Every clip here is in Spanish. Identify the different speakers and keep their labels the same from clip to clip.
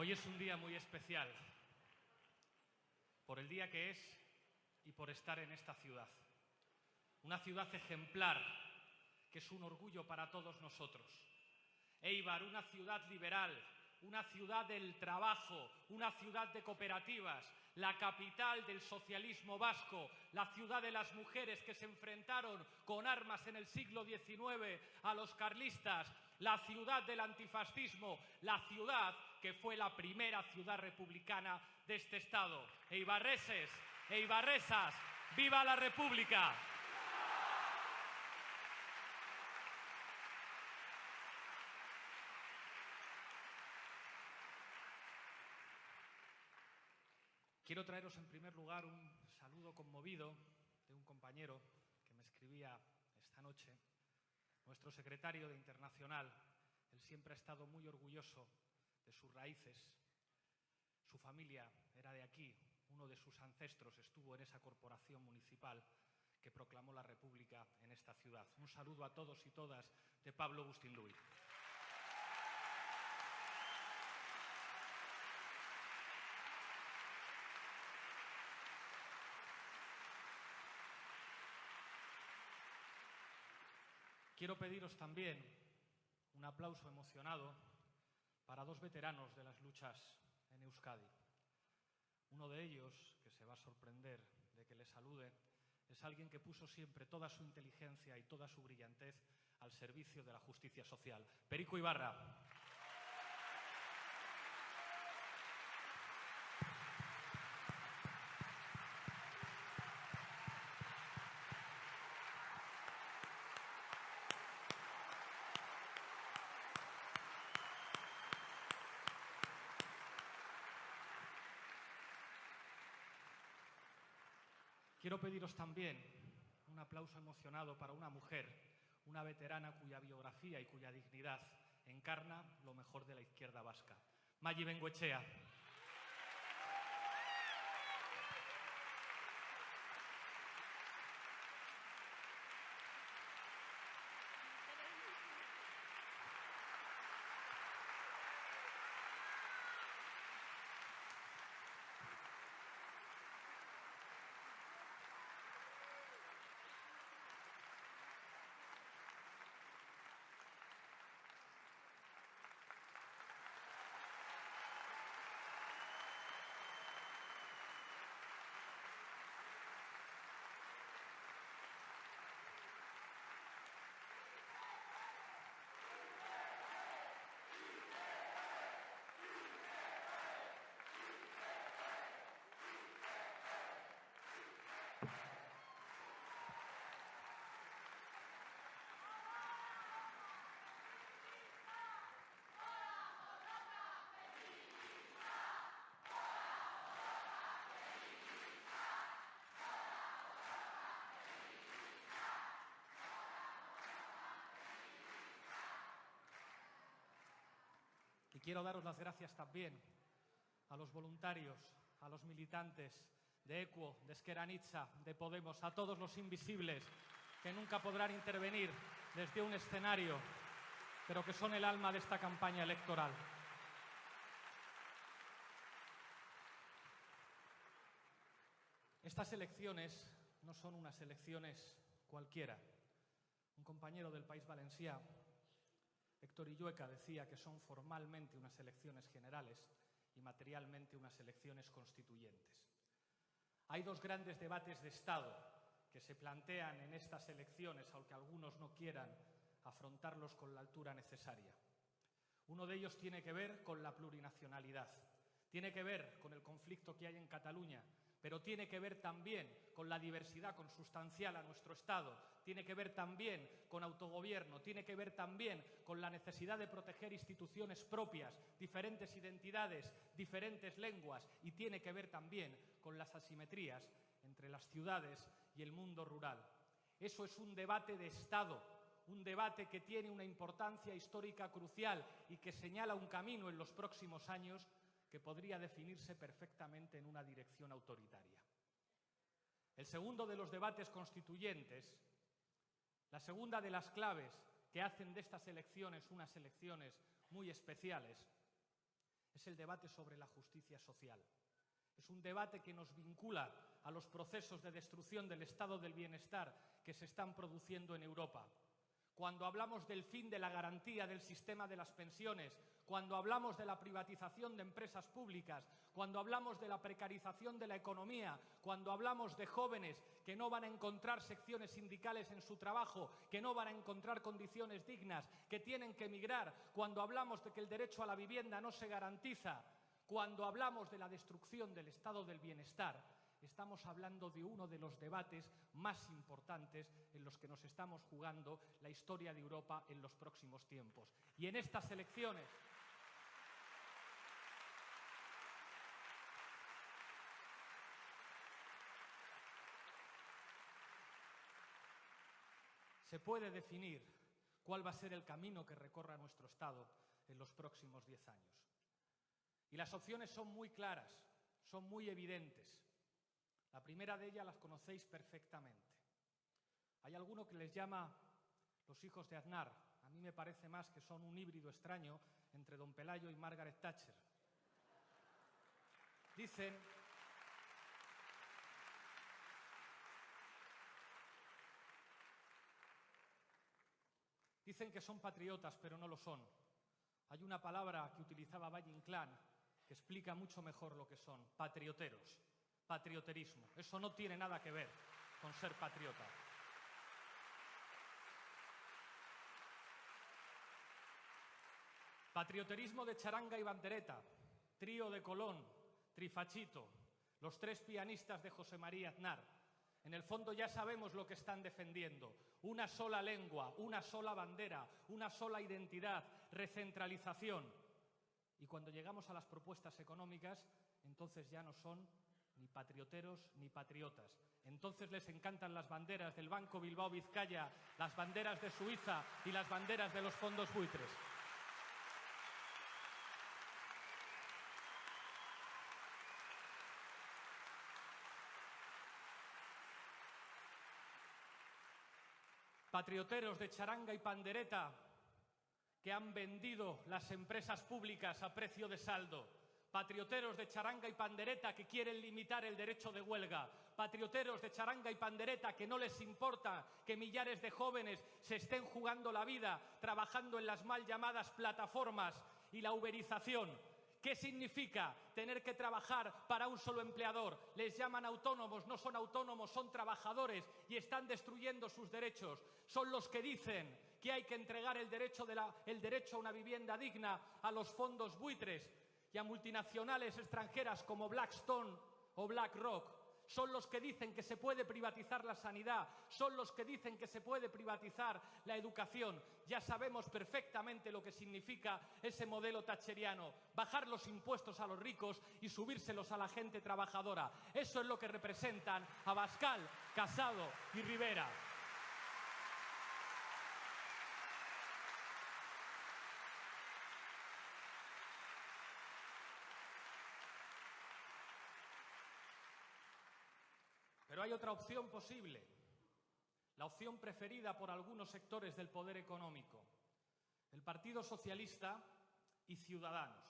Speaker 1: Hoy es un día muy especial, por el día que es y por estar en esta ciudad. Una ciudad ejemplar, que es un orgullo para todos nosotros. Eibar, una ciudad liberal, una ciudad del trabajo, una ciudad de cooperativas, la capital del socialismo vasco, la ciudad de las mujeres que se enfrentaron con armas en el siglo XIX a los carlistas, la ciudad del antifascismo, la ciudad que fue la primera ciudad republicana de este Estado. Eibarreses, Eibarresas, ¡viva la República! Quiero traeros en primer lugar un saludo conmovido de un compañero que me escribía esta noche, nuestro secretario de Internacional. Él siempre ha estado muy orgulloso de sus raíces. Su familia era de aquí, uno de sus ancestros estuvo en esa corporación municipal que proclamó la República en esta ciudad. Un saludo a todos y todas de Pablo Bustinduy. Quiero pediros también un aplauso emocionado para dos veteranos de las luchas en Euskadi. Uno de ellos, que se va a sorprender de que le salude, es alguien que puso siempre toda su inteligencia y toda su brillantez al servicio de la justicia social. Perico Ibarra. Quiero pediros también un aplauso emocionado para una mujer, una veterana cuya biografía y cuya dignidad encarna lo mejor de la izquierda vasca. Maggi Bengoechea. Quiero daros las gracias también a los voluntarios, a los militantes de ECUO, de Esqueranitza, de Podemos, a todos los invisibles que nunca podrán intervenir desde un escenario, pero que son el alma de esta campaña electoral. Estas elecciones no son unas elecciones cualquiera. Un compañero del País Valencià Héctor Illueca decía que son formalmente unas elecciones generales y materialmente unas elecciones constituyentes. Hay dos grandes debates de Estado que se plantean en estas elecciones, aunque algunos no quieran afrontarlos con la altura necesaria. Uno de ellos tiene que ver con la plurinacionalidad, tiene que ver con el conflicto que hay en Cataluña pero tiene que ver también con la diversidad consustancial a nuestro Estado, tiene que ver también con autogobierno, tiene que ver también con la necesidad de proteger instituciones propias, diferentes identidades, diferentes lenguas y tiene que ver también con las asimetrías entre las ciudades y el mundo rural. Eso es un debate de Estado, un debate que tiene una importancia histórica crucial y que señala un camino en los próximos años que podría definirse perfectamente en una dirección autoritaria. El segundo de los debates constituyentes, la segunda de las claves que hacen de estas elecciones unas elecciones muy especiales, es el debate sobre la justicia social. Es un debate que nos vincula a los procesos de destrucción del estado del bienestar que se están produciendo en Europa. Cuando hablamos del fin de la garantía del sistema de las pensiones, cuando hablamos de la privatización de empresas públicas, cuando hablamos de la precarización de la economía, cuando hablamos de jóvenes que no van a encontrar secciones sindicales en su trabajo, que no van a encontrar condiciones dignas, que tienen que emigrar, cuando hablamos de que el derecho a la vivienda no se garantiza, cuando hablamos de la destrucción del estado del bienestar, estamos hablando de uno de los debates más importantes en los que nos estamos jugando la historia de Europa en los próximos tiempos. Y en estas elecciones se puede definir cuál va a ser el camino que recorra nuestro Estado en los próximos diez años. Y las opciones son muy claras, son muy evidentes. La primera de ellas las conocéis perfectamente. Hay alguno que les llama los hijos de Aznar. A mí me parece más que son un híbrido extraño entre Don Pelayo y Margaret Thatcher. Dicen Dicen que son patriotas, pero no lo son. Hay una palabra que utilizaba Valle Inclán que explica mucho mejor lo que son, patrioteros, patrioterismo. Eso no tiene nada que ver con ser patriota. Patrioterismo de charanga y bandereta, trío de Colón, trifachito, los tres pianistas de José María Aznar, en el fondo ya sabemos lo que están defendiendo. Una sola lengua, una sola bandera, una sola identidad, recentralización. Y cuando llegamos a las propuestas económicas, entonces ya no son ni patrioteros ni patriotas. Entonces les encantan las banderas del Banco Bilbao Vizcaya, las banderas de Suiza y las banderas de los fondos buitres. patrioteros de charanga y pandereta que han vendido las empresas públicas a precio de saldo, patrioteros de charanga y pandereta que quieren limitar el derecho de huelga, patrioteros de charanga y pandereta que no les importa que millares de jóvenes se estén jugando la vida trabajando en las mal llamadas plataformas y la uberización ¿Qué significa tener que trabajar para un solo empleador? Les llaman autónomos, no son autónomos, son trabajadores y están destruyendo sus derechos. Son los que dicen que hay que entregar el derecho, el derecho a una vivienda digna a los fondos buitres y a multinacionales extranjeras como Blackstone o BlackRock son los que dicen que se puede privatizar la sanidad, son los que dicen que se puede privatizar la educación. Ya sabemos perfectamente lo que significa ese modelo tacheriano, bajar los impuestos a los ricos y subírselos a la gente trabajadora. Eso es lo que representan Abascal, Casado y Rivera. Pero hay otra opción posible, la opción preferida por algunos sectores del poder económico, el Partido Socialista y Ciudadanos.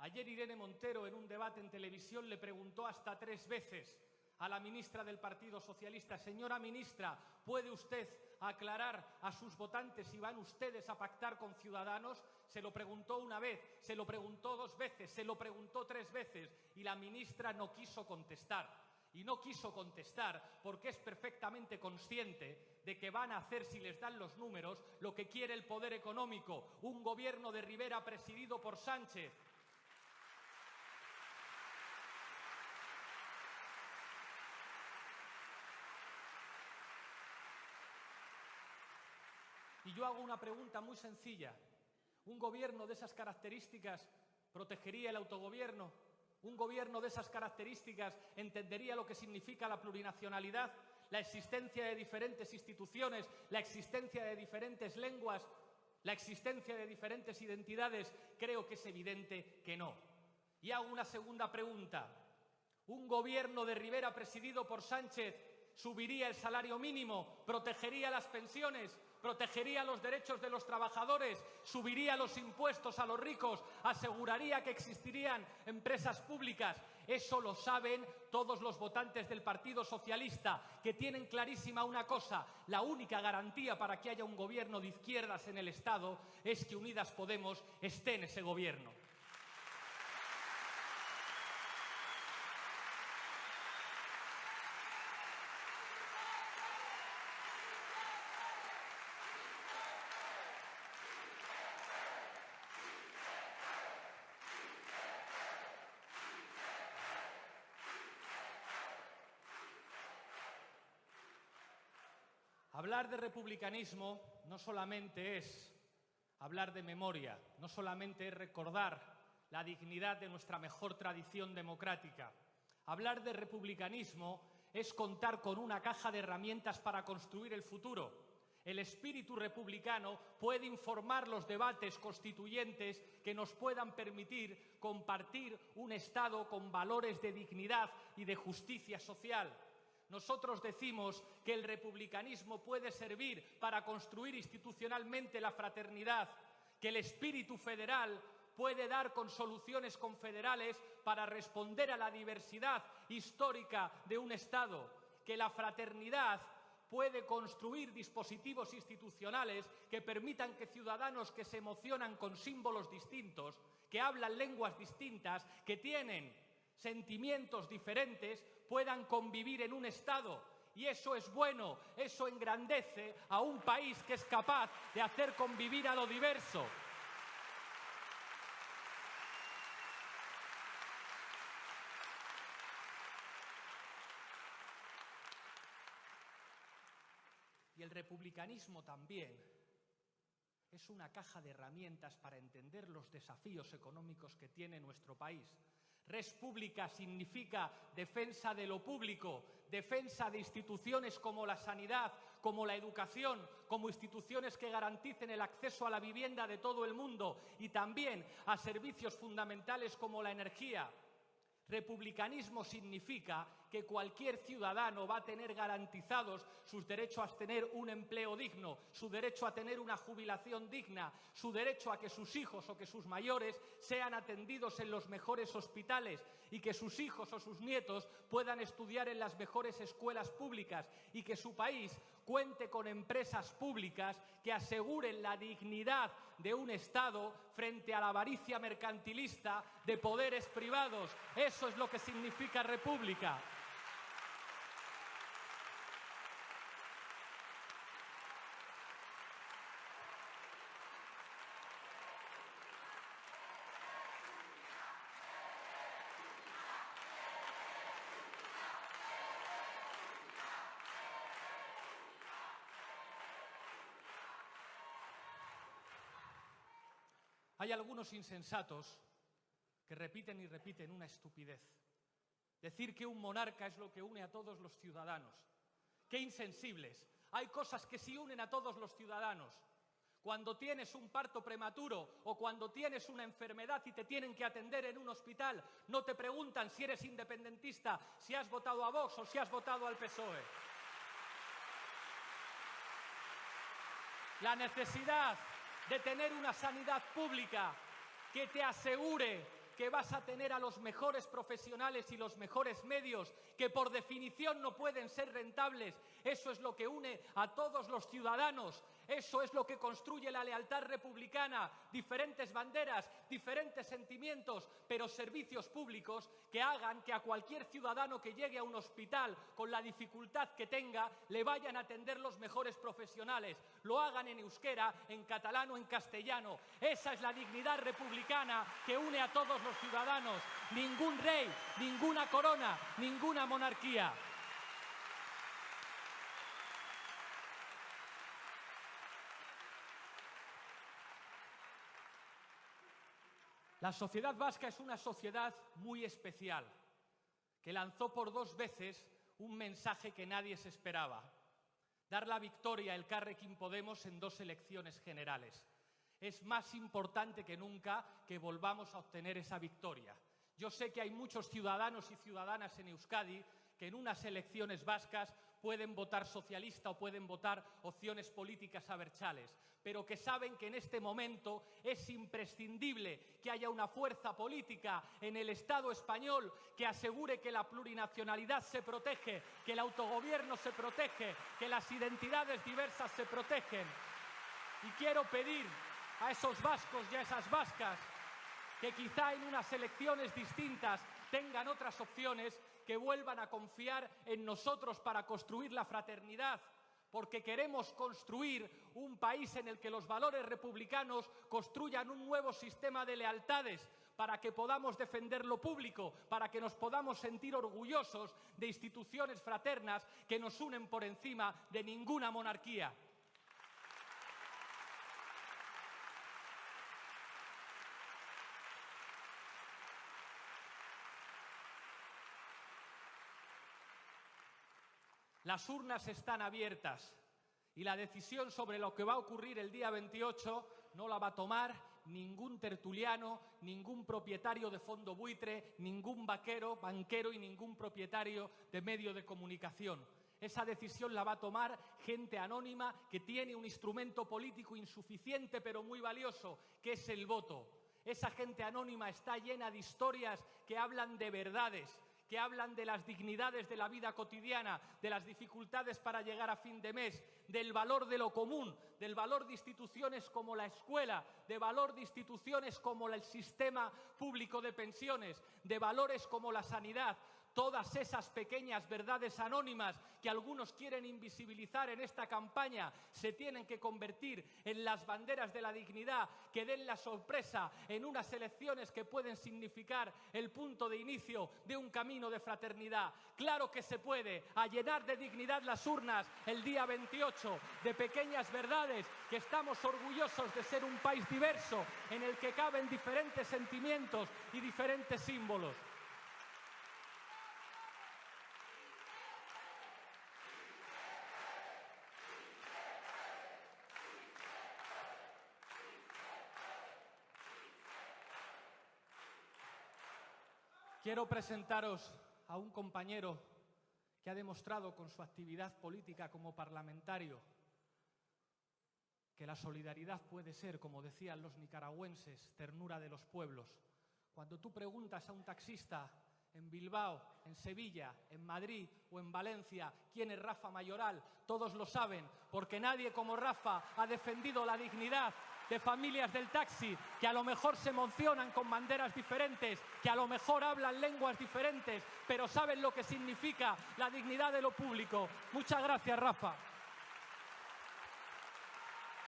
Speaker 1: Ayer Irene Montero en un debate en televisión le preguntó hasta tres veces a la ministra del Partido Socialista, señora ministra, ¿puede usted aclarar a sus votantes si van ustedes a pactar con Ciudadanos? Se lo preguntó una vez, se lo preguntó dos veces, se lo preguntó tres veces y la ministra no quiso contestar y no quiso contestar porque es perfectamente consciente de que van a hacer, si les dan los números, lo que quiere el poder económico, un gobierno de Rivera presidido por Sánchez. Y yo hago una pregunta muy sencilla. ¿Un gobierno de esas características protegería el autogobierno? Un gobierno de esas características entendería lo que significa la plurinacionalidad, la existencia de diferentes instituciones, la existencia de diferentes lenguas, la existencia de diferentes identidades. Creo que es evidente que no. Y hago una segunda pregunta. ¿Un gobierno de Rivera presidido por Sánchez subiría el salario mínimo, protegería las pensiones? Protegería los derechos de los trabajadores, subiría los impuestos a los ricos, aseguraría que existirían empresas públicas. Eso lo saben todos los votantes del Partido Socialista, que tienen clarísima una cosa, la única garantía para que haya un gobierno de izquierdas en el Estado es que Unidas Podemos esté en ese gobierno. Hablar de republicanismo no solamente es hablar de memoria, no solamente es recordar la dignidad de nuestra mejor tradición democrática. Hablar de republicanismo es contar con una caja de herramientas para construir el futuro. El espíritu republicano puede informar los debates constituyentes que nos puedan permitir compartir un Estado con valores de dignidad y de justicia social. Nosotros decimos que el republicanismo puede servir para construir institucionalmente la fraternidad, que el espíritu federal puede dar con soluciones confederales para responder a la diversidad histórica de un Estado, que la fraternidad puede construir dispositivos institucionales que permitan que ciudadanos que se emocionan con símbolos distintos, que hablan lenguas distintas, que tienen sentimientos diferentes, puedan convivir en un Estado. Y eso es bueno, eso engrandece a un país que es capaz de hacer convivir a lo diverso. Y el republicanismo también es una caja de herramientas para entender los desafíos económicos que tiene nuestro país Res pública significa defensa de lo público, defensa de instituciones como la sanidad, como la educación, como instituciones que garanticen el acceso a la vivienda de todo el mundo y también a servicios fundamentales como la energía. Republicanismo significa que cualquier ciudadano va a tener garantizados sus derechos a tener un empleo digno, su derecho a tener una jubilación digna, su derecho a que sus hijos o que sus mayores sean atendidos en los mejores hospitales y que sus hijos o sus nietos puedan estudiar en las mejores escuelas públicas y que su país cuente con empresas públicas que aseguren la dignidad de un Estado frente a la avaricia mercantilista de poderes privados. Eso es lo que significa república. Hay algunos insensatos que repiten y repiten una estupidez. Decir que un monarca es lo que une a todos los ciudadanos. Qué insensibles. Hay cosas que sí unen a todos los ciudadanos. Cuando tienes un parto prematuro o cuando tienes una enfermedad y te tienen que atender en un hospital, no te preguntan si eres independentista, si has votado a Vox o si has votado al PSOE. La necesidad de tener una sanidad pública que te asegure que vas a tener a los mejores profesionales y los mejores medios, que por definición no pueden ser rentables. Eso es lo que une a todos los ciudadanos eso es lo que construye la lealtad republicana, diferentes banderas, diferentes sentimientos, pero servicios públicos que hagan que a cualquier ciudadano que llegue a un hospital con la dificultad que tenga, le vayan a atender los mejores profesionales, lo hagan en euskera, en catalán o en castellano. Esa es la dignidad republicana que une a todos los ciudadanos. Ningún rey, ninguna corona, ninguna monarquía. La sociedad vasca es una sociedad muy especial, que lanzó por dos veces un mensaje que nadie se esperaba, dar la victoria al Carrequín Podemos en dos elecciones generales. Es más importante que nunca que volvamos a obtener esa victoria. Yo sé que hay muchos ciudadanos y ciudadanas en Euskadi que en unas elecciones vascas pueden votar socialista o pueden votar opciones políticas aberchales, pero que saben que en este momento es imprescindible que haya una fuerza política en el Estado español que asegure que la plurinacionalidad se protege, que el autogobierno se protege, que las identidades diversas se protegen. Y quiero pedir a esos vascos y a esas vascas que quizá en unas elecciones distintas tengan otras opciones, que vuelvan a confiar en nosotros para construir la fraternidad, porque queremos construir un país en el que los valores republicanos construyan un nuevo sistema de lealtades para que podamos defender lo público, para que nos podamos sentir orgullosos de instituciones fraternas que nos unen por encima de ninguna monarquía. Las urnas están abiertas y la decisión sobre lo que va a ocurrir el día 28 no la va a tomar ningún tertuliano, ningún propietario de fondo buitre, ningún vaquero, banquero y ningún propietario de medio de comunicación. Esa decisión la va a tomar gente anónima que tiene un instrumento político insuficiente pero muy valioso, que es el voto. Esa gente anónima está llena de historias que hablan de verdades, que hablan de las dignidades de la vida cotidiana, de las dificultades para llegar a fin de mes, del valor de lo común, del valor de instituciones como la escuela, de valor de instituciones como el sistema público de pensiones, de valores como la sanidad, todas esas pequeñas verdades anónimas que algunos quieren invisibilizar en esta campaña se tienen que convertir en las banderas de la dignidad que den la sorpresa en unas elecciones que pueden significar el punto de inicio de un camino de fraternidad. Claro que se puede, a llenar de dignidad las urnas el día 28, de pequeñas verdades que estamos orgullosos de ser un país diverso en el que caben diferentes sentimientos y diferentes símbolos. Quiero presentaros a un compañero que ha demostrado con su actividad política como parlamentario que la solidaridad puede ser, como decían los nicaragüenses, ternura de los pueblos. Cuando tú preguntas a un taxista en Bilbao, en Sevilla, en Madrid o en Valencia quién es Rafa Mayoral, todos lo saben, porque nadie como Rafa ha defendido la dignidad de familias del taxi que a lo mejor se emocionan con banderas diferentes, que a lo mejor hablan lenguas diferentes, pero saben lo que significa la dignidad de lo público. Muchas gracias, Rafa.